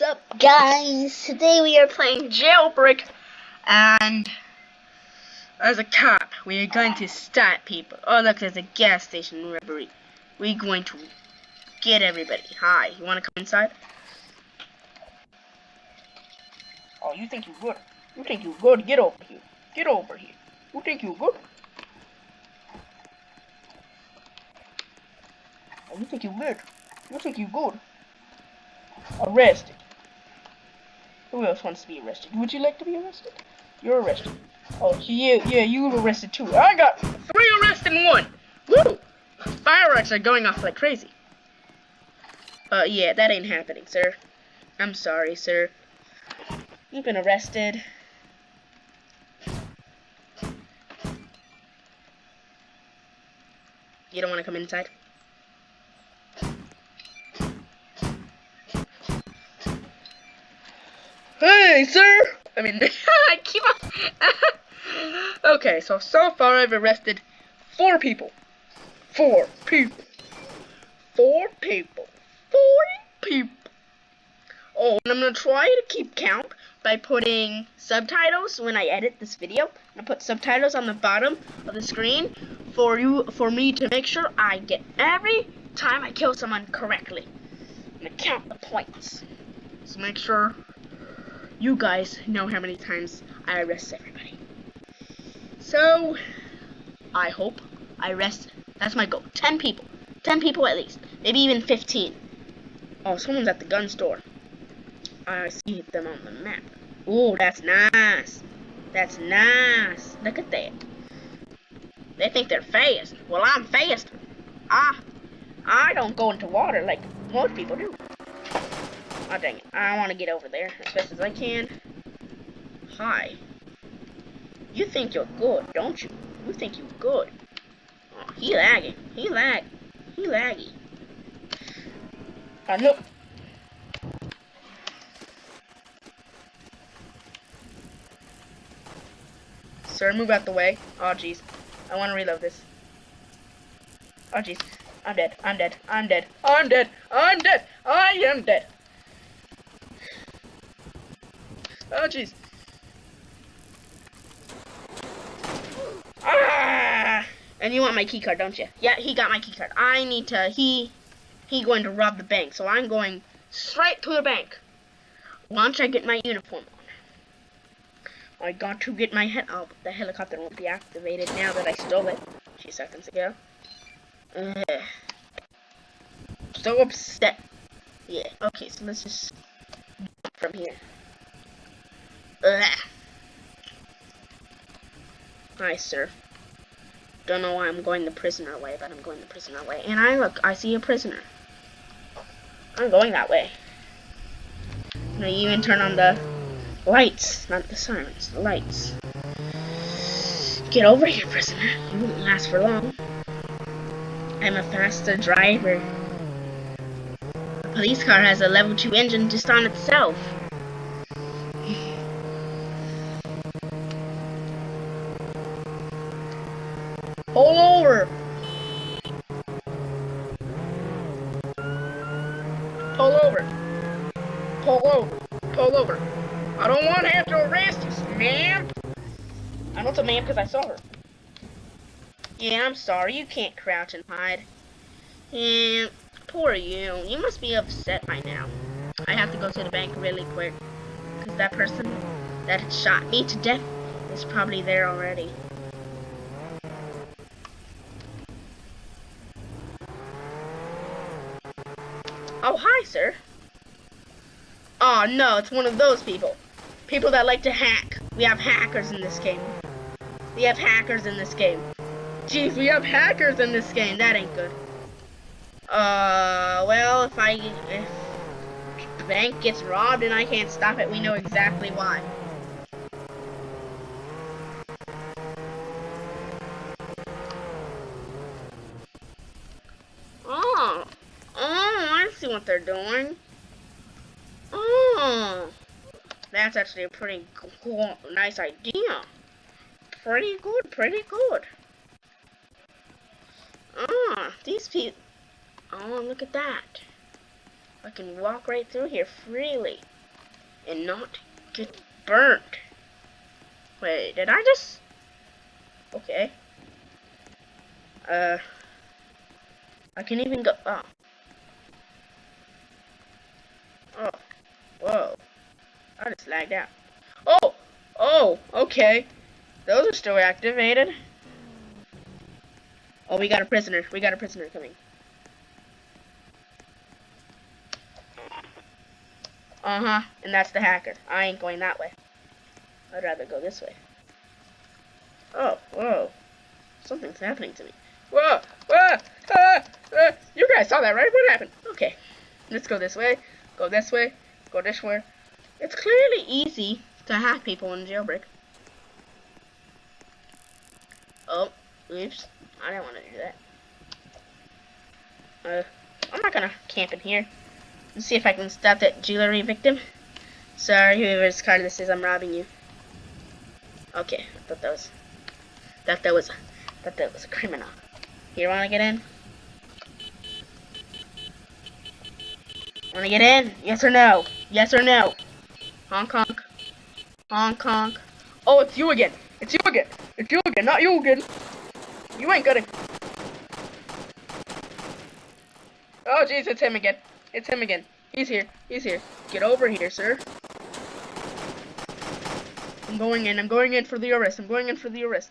What's up, guys? Today we are playing Jailbreak, and as a cop, we are going to stop people. Oh, look, there's a gas station robbery. We're going to get everybody. Hi, you want to come inside? Oh, you think you're good? You think you're good? Get over here. Get over here. You think you're good? Oh, you think you're good? You think you're good? Arrested. Who else wants to be arrested? Would you like to be arrested? You're arrested. Oh, yeah, yeah, you were arrested too. I got three arrests in one. Woo! Fireworks are going off like crazy. Uh, yeah, that ain't happening, sir. I'm sorry, sir. You've been arrested. You don't want to come inside? Sir! I mean, I keep on. okay, so so far I've arrested four people. Four people. Four people. Four people. Oh, and I'm gonna try to keep count by putting subtitles when I edit this video. I'm gonna put subtitles on the bottom of the screen for you, for me to make sure I get every time I kill someone correctly. I'm gonna count the points. So make sure you guys know how many times I arrest everybody. So, I hope I arrest, that's my goal, 10 people. 10 people at least, maybe even 15. Oh, someone's at the gun store. I see them on the map. Oh, that's nice. That's nice. Look at that. They think they're fast. Well, I'm fast. Ah, I don't go into water like most people do. Oh, dang it. I want to get over there as best as I can. Hi. You think you're good, don't you? You think you're good. Oh, he lagging. He lag. He laggy. I know. Sir, move out the way. Oh, jeez. I want to reload this. Oh, jeez. I'm dead. I'm dead. I'm dead. I'm dead. I'm dead. I am dead. Oh, jeez. Ah! And you want my keycard, don't you? Yeah, he got my keycard. I need to, he, he going to rob the bank. So I'm going straight to the bank. Once I get my uniform on. I got to get my head, oh, the helicopter won't be activated now that I stole it a few seconds ago. Ugh. So upset. Yeah, okay, so let's just from here. Ugh. Hi, sir. Don't know why I'm going the prisoner way, but I'm going the prisoner way. And I look, I see a prisoner. I'm going that way. And I even turn on the lights, not the sirens, the lights. Get over here, prisoner. You won't last for long. I'm a faster driver. The police car has a level 2 engine just on itself. Pull over. Pull over. Pull over. Pull over. I don't want to have to arrest you, ma'am. I know it's a ma'am because I saw her. Yeah, I'm sorry. You can't crouch and hide. And poor you. You must be upset by now. I have to go to the bank really quick. Because that person that shot me to death is probably there already. Oh, hi, sir. Oh, no, it's one of those people. People that like to hack. We have hackers in this game. We have hackers in this game. Jeez, we have hackers in this game. That ain't good. Uh, well, if I... If bank gets robbed and I can't stop it, we know exactly why. Oh. Oh, I see what they're doing. Oh, that's actually a pretty cool, nice idea. Pretty good, pretty good. Ah, these people. Oh, look at that. I can walk right through here freely. and not get burnt. Wait, did I just... Okay. Uh... I can even go... Oh. Whoa. I just lagged out. Oh! Oh! Okay. Those are still activated. Oh, we got a prisoner. We got a prisoner coming. Uh-huh. And that's the hacker. I ain't going that way. I'd rather go this way. Oh, whoa. Something's happening to me. Whoa! Whoa! Ah, ah, you guys saw that, right? What happened? Okay. Let's go this way. Go this way. Go this way. It's clearly easy to hack people in jailbreak. Oh, oops. I didn't want to do that. Uh, I'm not gonna camp in here. Let's see if I can stop that jewelry victim. Sorry, whoever's card this is, I'm robbing you. Okay, I thought that was, thought that was, thought that was a criminal. You wanna get in? Wanna get in? Yes or no? Yes or no? Hong Kong. Hong Kong. Oh, it's you again. It's you again. It's you again, not you again. You ain't gonna. Oh, jeez, it's him again. It's him again. He's here. He's here. Get over here, sir. I'm going in. I'm going in for the arrest. I'm going in for the arrest.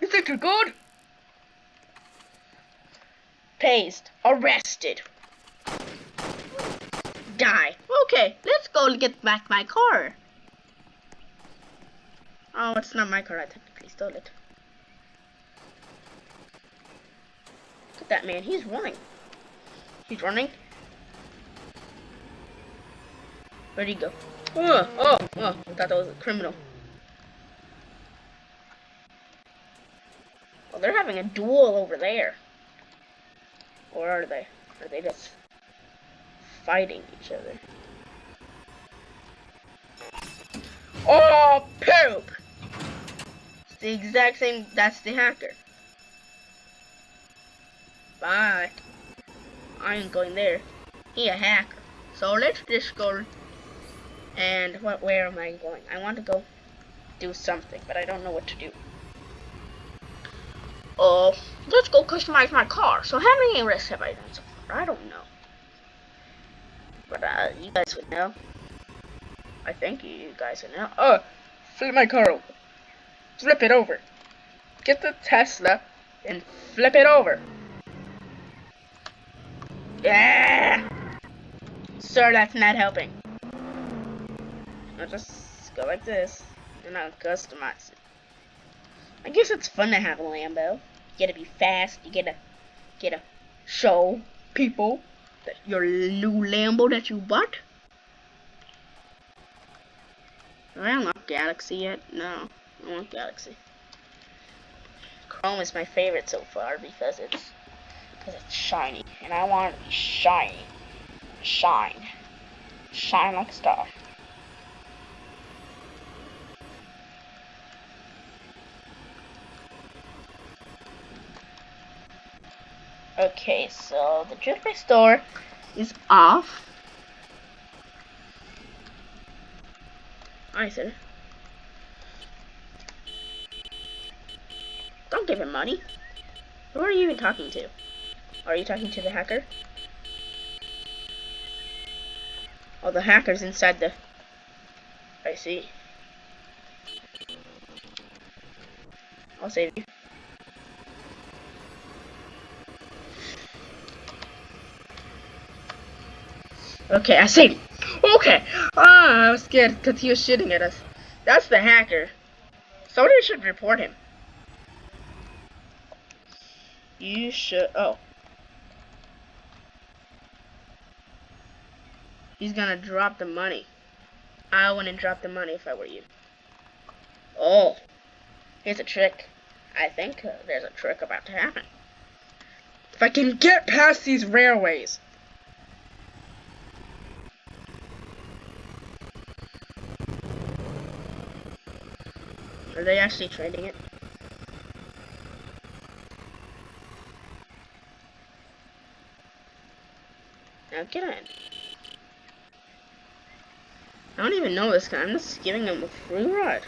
You think you're good? Paste. Arrested. Die. Okay, let's go get back my car. Oh, it's not my car. I technically stole it. Look at that man. He's running. He's running. Where'd he go? Oh, oh, oh. I thought that was a criminal. Well, they're having a duel over there. Or are they? Are they just fighting each other? Oh, poop! It's the exact same, that's the hacker. Bye. I ain't going there. He a hacker. So let's just go. And what? Where am I going? I want to go do something, but I don't know what to do. Oh, uh, let's go customize my car. So how many arrests have I done so far? I don't know. But uh, you guys would know. I think you guys would know. Oh, flip my car over. Flip it over. Get the Tesla and flip it over. Yeah! Sir, that's not helping. I'll just go like this, and I'll customize it. I guess it's fun to have a Lambo. You gotta be fast, you gotta, gotta show people your new Lambo that you bought. I don't want Galaxy yet. No, I want Galaxy. Chrome is my favorite so far because it's because it's shiny, and I want it to be shiny. Shine. Shine like a star. Okay, so the jewelry store is off. I said. Don't give him money. Who are you even talking to? Are you talking to the hacker? Oh, the hacker's inside the... I see. I'll save you. Okay, I see. Okay. Ah, I was scared because he was shooting at us. That's the hacker. Somebody should report him. You should... Oh. He's gonna drop the money. I wouldn't drop the money if I were you. Oh, here's a trick. I think uh, there's a trick about to happen. If I can get past these railways. Are they actually trading it? Now get in. I don't even know this guy. I'm just giving him a free ride.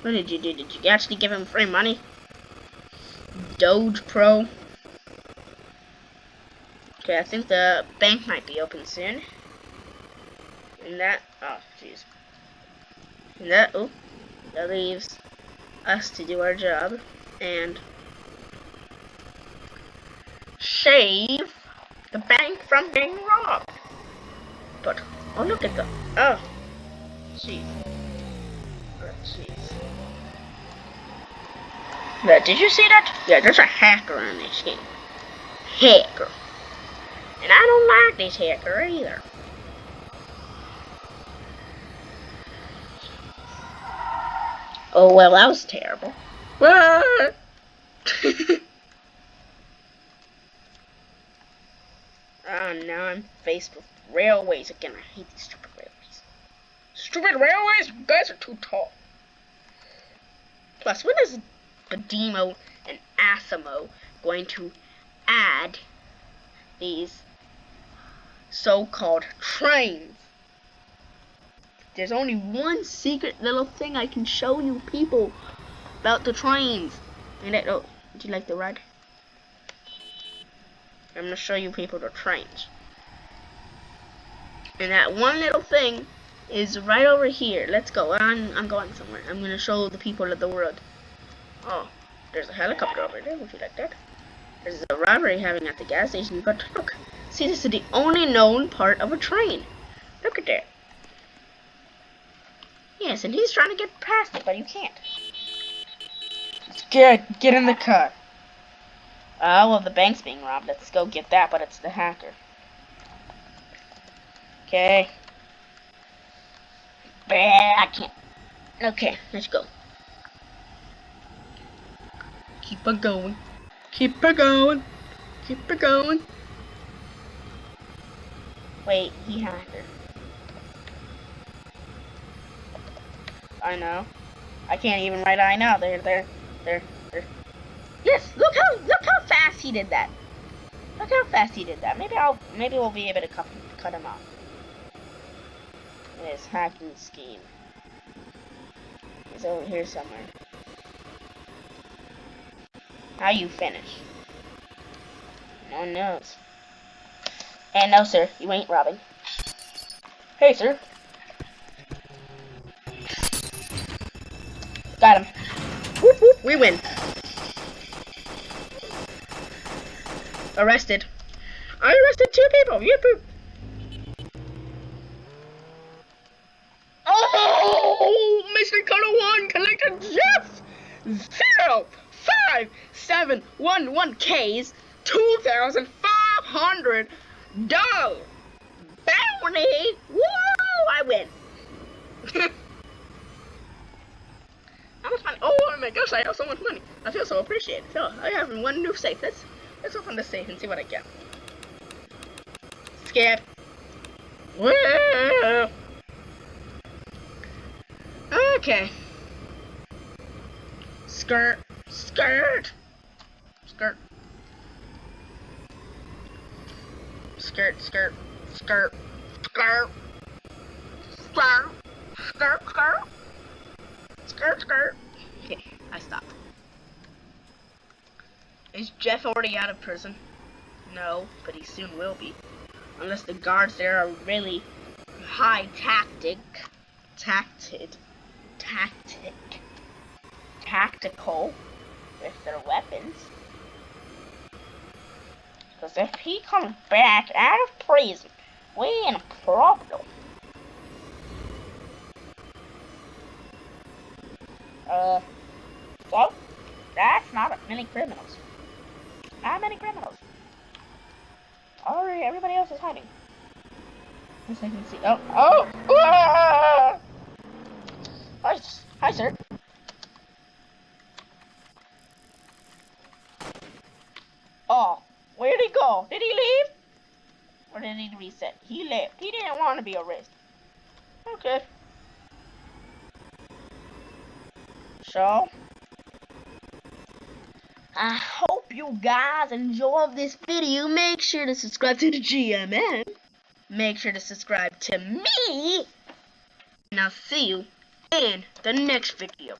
What did you do? Did you actually give him free money? Doge Pro. Okay, I think the bank might be open soon. And that, oh, jeez. That, oh, that leaves us to do our job and save the bank from being robbed. But, oh, look at the, oh, jeez. Yeah, did you see that? Yeah, there's a hacker on this game. Hacker. And I don't like this hacker either. Oh, well, that was terrible. Oh, now I'm faced with railways again. I hate these stupid railways. Stupid railways? You guys are too tall. Plus, when is Demo and Asimo going to add these so-called trains. There's only one secret little thing I can show you people about the trains. And it, oh, do you like the ride? I'm gonna show you people the trains. And that one little thing is right over here. Let's go. I'm, I'm going somewhere. I'm gonna show the people of the world. Oh, there's a helicopter over there. Would you like that? There's a robbery happening at the gas station. But look. See, this is the only known part of a train. Look at that. Yes, and he's trying to get past it, but you can't. Get, get in the car. Oh, uh, well, the bank's being robbed. Let's go get that, but it's the hacker. Okay. I can't. Okay, let's go. Keep it going. Keep it going. Keep it going. Wait, he hacked I know. I can't even write I know. There, there, there, there. Yes, look how look how fast he did that. Look how fast he did that. Maybe I'll maybe we'll be able to cut cut him off. His hacking scheme. He's over here somewhere. How you finish? No one knows. And no, sir, you ain't robbing. Hey, sir. Whoop, whoop, we win. Arrested. I arrested two people. Poop. Oh, Mr. Color One collected just zero five seven one one K's two thousand five hundred dollars bounty. Whoa! I win. How much money? Gosh! I have so much money. I feel so appreciated. So I have one new safe. Let's let's open the safe and see what I get. Skip. Whoa. Okay. Skirt. Skirt! Skirt. Skirt, skirt, skirt, skirt. Skirt, skirt, skirt. Skirt, skirt. I stopped. Is Jeff already out of prison? No, but he soon will be. Unless the guards there are really high tactic. Tacted. Tactic. Tactical with their weapons. Because if he comes back out of prison, we in a problem. Uh, so, that's not many criminals. Not many criminals. Alright, everybody else is hiding. Yes, I can see. Oh, oh! Ah! Hi, hi, sir. Oh, where'd he go? Did he leave? Or did he reset? He left. He didn't want to be arrested. Okay. So, I hope you guys enjoyed this video. Make sure to subscribe to the GMN. make sure to subscribe to me. And I'll see you in the next video.